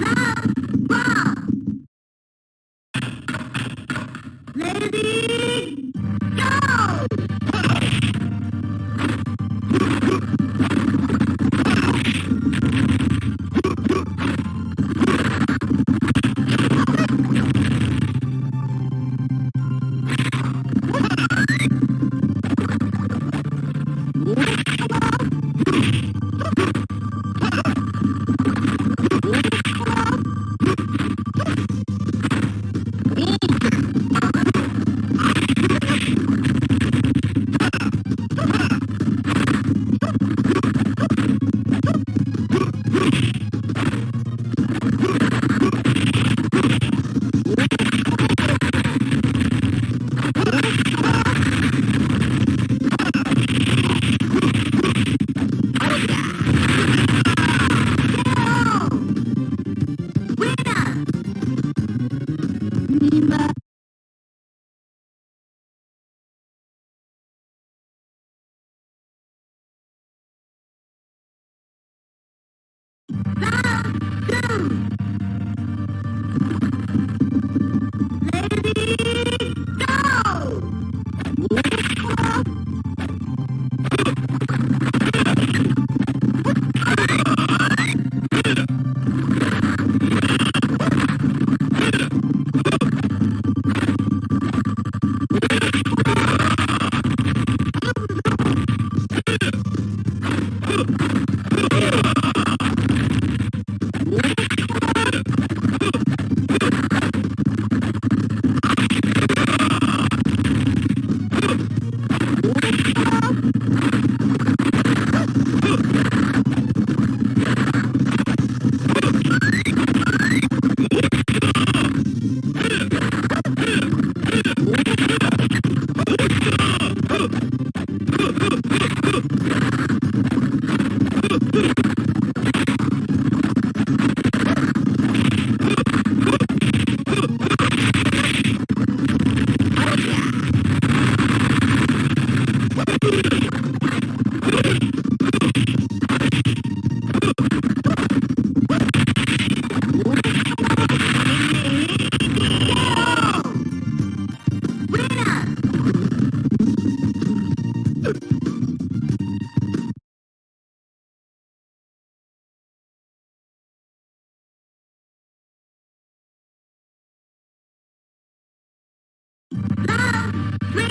Love.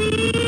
Beep.